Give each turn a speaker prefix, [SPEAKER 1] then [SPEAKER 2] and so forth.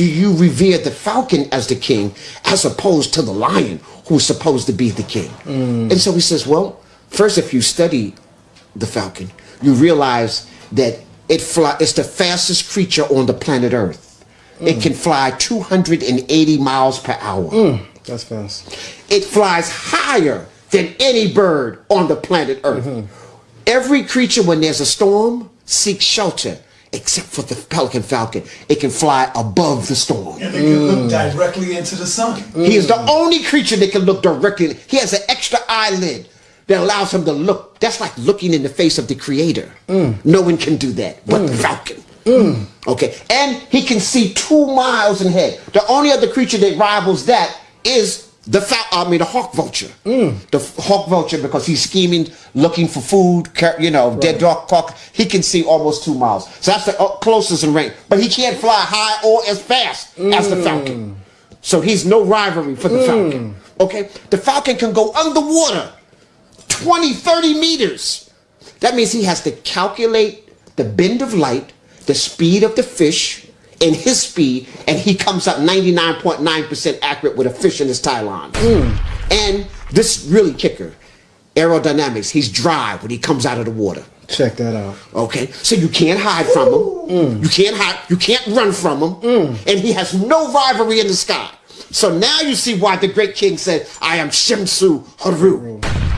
[SPEAKER 1] do you revere the falcon as the king as opposed to the lion who's supposed to be the king? Mm. And so he says, well, first, if you study the falcon, you realize that it fly, it's the fastest creature on the planet Earth. It mm. can fly 280 miles per hour. Mm.
[SPEAKER 2] That's fast.
[SPEAKER 1] It flies higher than any bird on the planet Earth. Mm-hmm. Every creature, when there's a storm, seeks shelter, except for the peregrine falcon. It can fly above the storm.
[SPEAKER 3] And they can look directly into the sun. Mm.
[SPEAKER 1] He is the only creature that can look directly. He has an extra eyelid that allows him to look. That's like looking in the face of the creator. Mm. No one can do that but the mm. falcon. Okay. And he can see two miles ahead. The only other creature that rivals that is the fal- I mean the hawk vulture. Mm. The hawk vulture because he's scheming, looking for food, you know, dead dog hawk. He can see almost two miles. So that's the uh, closest in range. But he can't fly high or as fast as the mm. falcon. So he's no rivalry for the mm. falcon. Okay? The falcon can go underwater 20, 30 meters. That means he has to calculate the bend of light, the speed of the fish, and his speed, and he comes up 99.9% accurate with a fish in his tie line. Hmm. And this really kicker, aerodynamics, he's dry when he comes out of the water.
[SPEAKER 2] Check that out.
[SPEAKER 1] Okay, so you can't hide from him. Hmm. You can't hide. You can't run from him. Hmm. And he has no rivalry in the sky. So now you see why the great king said, "I am Shemsu Haru."